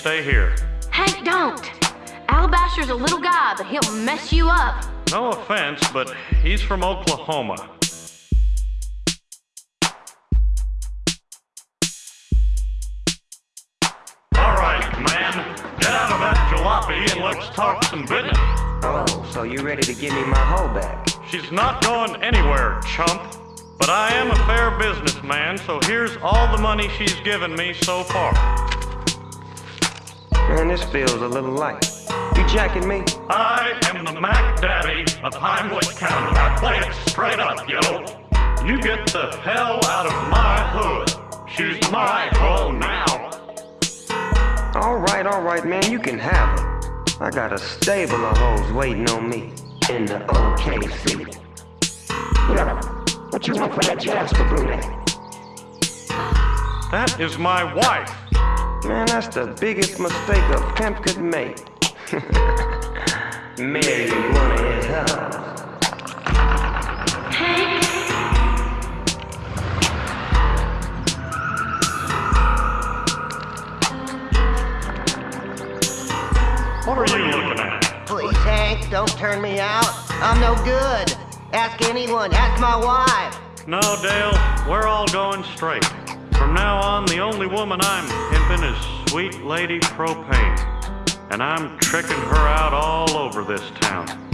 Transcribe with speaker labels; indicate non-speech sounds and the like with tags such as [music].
Speaker 1: stay here.
Speaker 2: Hank, don't. Alabaster's a little guy, but he'll mess you up.
Speaker 1: No offense, but he's from Oklahoma. All right, man. Get out of that jalopy and let's talk some business.
Speaker 3: Oh, so you ready to give me my hoe back?
Speaker 1: She's not going anywhere, chump. But I am a fair businessman, so here's all the money she's given me so far.
Speaker 3: Man, this feels a little light. You jacking me?
Speaker 1: I am the Mac Daddy of Heimlich County. I play it straight up, yo. You get the hell out of my hood. She's my hoe now.
Speaker 3: All right, all right, man, you can have her. I got a stable of hoes waiting on me in the OKC. What you want for that Jasper brunette?
Speaker 1: That is my wife.
Speaker 3: Man, that's the biggest mistake a pimp could make. [laughs] Marry one of his hoes.
Speaker 1: What are you looking at?
Speaker 4: Please, Hank, don't turn me out. I'm no good. Ask anyone. Ask my wife.
Speaker 1: No, Dale, we're all going straight. From now on, the only woman I'm pimping is Sweet Lady Propane. And I'm tricking her out all over this town.